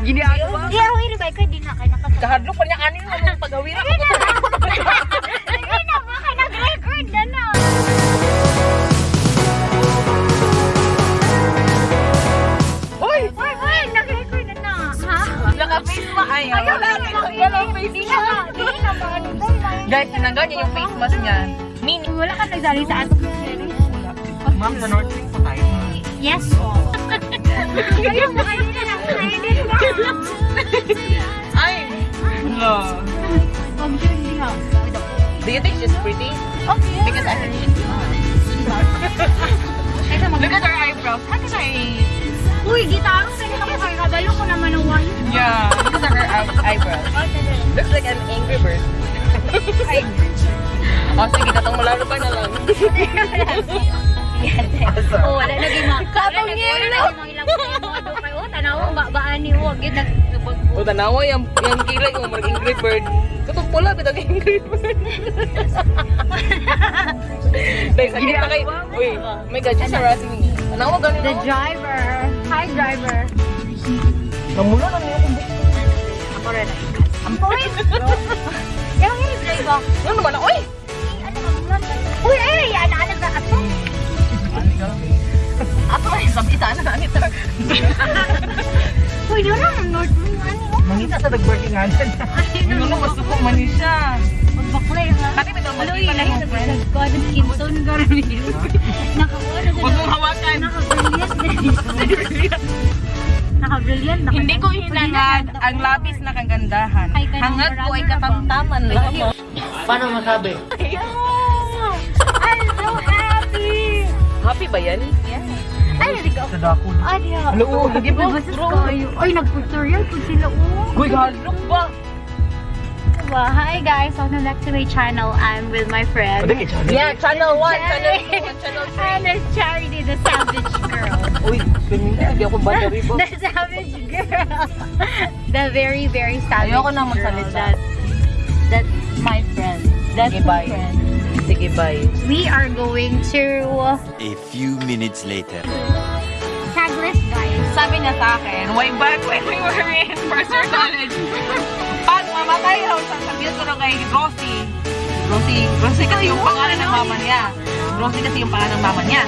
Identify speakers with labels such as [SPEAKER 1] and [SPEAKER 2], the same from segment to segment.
[SPEAKER 1] Gini ako ba?
[SPEAKER 2] Iya, wait, ba ka din na kay nakasama.
[SPEAKER 1] Kahadlok pa niya kanin mo mong pagawira ko.
[SPEAKER 2] Sige na ba kay nag-record na na.
[SPEAKER 1] Uy!
[SPEAKER 2] Hoy, hoy, nag-record na na. Ha?
[SPEAKER 1] Naka-face mask. Ay,
[SPEAKER 2] Ayaw
[SPEAKER 1] wala
[SPEAKER 2] na, ayaw na, Di na, di na ba?
[SPEAKER 1] Guys, tinanggal niya yung face mask niya. Mini.
[SPEAKER 2] Wala ka nagsali sa ato.
[SPEAKER 1] Ma'am, sa North Lake pa tayo.
[SPEAKER 2] Yes po. Kaya mo kayo Ha.
[SPEAKER 1] Do you think she's pretty?
[SPEAKER 2] Okay.
[SPEAKER 1] Because I think she's not. Look at her eyebrows. How can I...
[SPEAKER 2] Uy, gitaro sa ko kay kabalo ko naman ang wine.
[SPEAKER 1] Yeah. Look at her eye- eyebrows. Looks like an angry bird. Oh, sige, katong malalo pa na lang.
[SPEAKER 2] Oh, wala na
[SPEAKER 1] tanawa yung, yung kilay ko, mag angry bird. Katong pula, bitag angry bird. Dahil sakit na kay... Uy, my God, she's harassing me. Tanawa ganun
[SPEAKER 2] The driver. Hi driver.
[SPEAKER 1] Namula na niya kung
[SPEAKER 2] Ako rin. Ang point. Yung yung driver.
[SPEAKER 1] Ano naman na, uy!
[SPEAKER 2] Ano naman? Uy, ay, ana ana na ato.
[SPEAKER 1] Ato ay, sabita na na ito.
[SPEAKER 2] Uy, doon lang north
[SPEAKER 3] Mangita sa nag-working nga dyan.
[SPEAKER 1] Ano na, gusto ko man siya.
[SPEAKER 2] Magbaklay ha.
[SPEAKER 1] Kati may
[SPEAKER 2] Uy,
[SPEAKER 1] magkita na
[SPEAKER 2] lahi
[SPEAKER 1] yung
[SPEAKER 2] sa
[SPEAKER 1] friend.
[SPEAKER 2] ko ano Kimson Garmil. Nakakuha na
[SPEAKER 1] Huwag mong hawakan.
[SPEAKER 2] Naka-brilliant. Naka-brilliant. naka-
[SPEAKER 1] Hindi ko hinangad ang labis na kagandahan.
[SPEAKER 2] Ay,
[SPEAKER 1] Hangad ko ay katamtaman lamang.
[SPEAKER 3] Paano masabi?
[SPEAKER 2] Yeah! I'm so happy!
[SPEAKER 1] Happy ba yan?
[SPEAKER 2] Ay, naligaw.
[SPEAKER 3] Sa dako.
[SPEAKER 2] Ah, diya.
[SPEAKER 1] Hello, lagi ba?
[SPEAKER 2] Basta kayo. Ay, nag-tutorial po sila. Oh.
[SPEAKER 1] Uy, galok ba?
[SPEAKER 2] Well, hi guys. Welcome back to my channel. I'm with my friend.
[SPEAKER 1] Yeah, channel 1, channel 2, channel
[SPEAKER 2] And it's Charity, the savage girl.
[SPEAKER 3] Uy, swimming na. Hindi ako battery po.
[SPEAKER 2] The savage girl. the very, very savage
[SPEAKER 1] Ayoko na
[SPEAKER 2] girl.
[SPEAKER 1] magsalita.
[SPEAKER 2] That, that's my friend. That's
[SPEAKER 1] Sige,
[SPEAKER 2] my
[SPEAKER 1] bye.
[SPEAKER 2] friend.
[SPEAKER 1] Sige, bye.
[SPEAKER 2] We are going to
[SPEAKER 4] A few minutes later.
[SPEAKER 2] Tagless, guys.
[SPEAKER 1] Sabi niya sa akin, way back when we were in first year college, pag mamatay raw, sasabihin ko na kay Rosie. Rosie, Rosie kasi yung pangalan ng mama niya. Rosie kasi yung pangalan ng mama niya.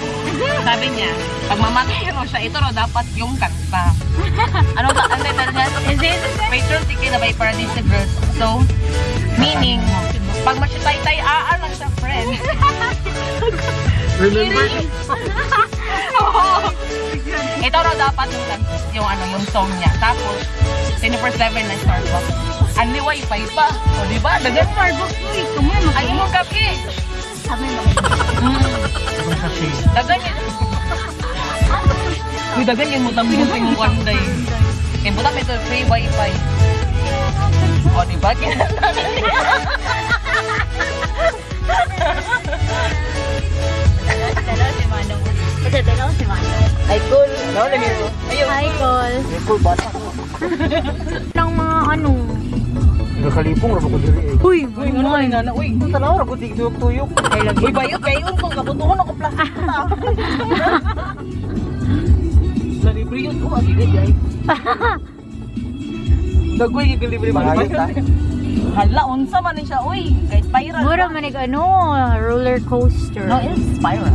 [SPEAKER 1] Sabi niya, pag mamatay raw siya, ito raw dapat yung kanta. Ano ba? Ano title niya?
[SPEAKER 2] Is it?
[SPEAKER 1] Patron Tiki na by Paradise Girls. So, meaning, pag masyatay-tay, aa lang siya, friend.
[SPEAKER 3] Remember?
[SPEAKER 1] Ito raw dapat yung, yung ano, yung song niya. Tapos, 24-7 na Starbucks. Ani wifi pa. O, di ba? Dagan
[SPEAKER 2] Starbucks, uy. Kumain mo.
[SPEAKER 1] Ay, mo kape.
[SPEAKER 2] Sabi mo.
[SPEAKER 1] Mm.
[SPEAKER 3] Sa shade.
[SPEAKER 1] Dagan yun. Uy, dagan yun mo tambong sa yung one day. Eh, buta may free wifi. O, di ba? Niya.
[SPEAKER 2] Ito, dalaw si Manong.
[SPEAKER 1] Ay, cool. No, lang yun. Ayun.
[SPEAKER 2] Hi, Col.
[SPEAKER 3] May cool bata.
[SPEAKER 2] Ng mga ano.
[SPEAKER 3] Nagkalipong rabo ko diri eh.
[SPEAKER 2] Uy,
[SPEAKER 1] Uy, ano ka na? Uy,
[SPEAKER 3] Kung tanaw, rabo tuyok-tuyok.
[SPEAKER 1] Uy, bayot, bayot kung kabutuhon ako plastic na. Nalibre yun. Oh, agigay ay. Dagoy, gigilibre ba?
[SPEAKER 3] Mahayos ta.
[SPEAKER 1] Hala, unsa man ni siya, uy. Kahit spiral.
[SPEAKER 2] Mura manig ano, roller coaster.
[SPEAKER 1] No, it's spiral.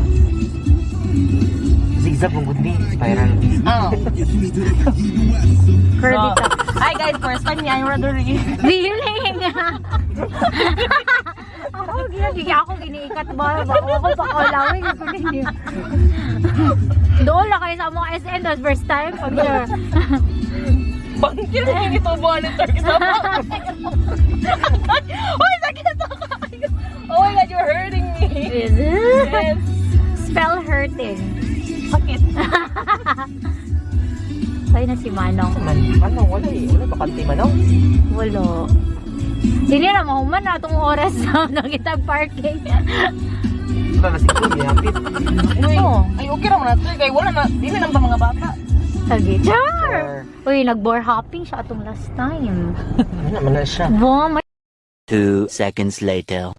[SPEAKER 3] Zigzag mong good ni. Spiral.
[SPEAKER 1] Oh.
[SPEAKER 2] Curvy
[SPEAKER 1] So. Hi guys, first time niya yung Rodri.
[SPEAKER 2] Feeling! ako, ginagigya ako, giniikat ba? Bako ako pa kalawin. Hindi. Doon lang kayo sa mga SN, that's first time. Pag
[SPEAKER 1] Bangkil mo yung ito buwan ng turkey sa Uy, sakit ako. Oh my God, you're hurting me.
[SPEAKER 2] Is it?
[SPEAKER 1] Yes.
[SPEAKER 2] Spell hurting.
[SPEAKER 1] Sakit.
[SPEAKER 2] Sa'yo na si Manong.
[SPEAKER 3] Man, ano, wala eh. Wala bakante man oh.
[SPEAKER 2] Wala. Hindi na mahuman na itong oras na nakita parking.
[SPEAKER 3] Wala na si Kuya, hapit.
[SPEAKER 1] Uy,
[SPEAKER 2] Oo.
[SPEAKER 1] ay okay naman na ito. Kaya wala na, di na naman mga bata.
[SPEAKER 2] Sige. Char! Uy, nag-bar hopping siya atong last time.
[SPEAKER 3] ano naman na siya.
[SPEAKER 2] Wow,
[SPEAKER 4] Two seconds later.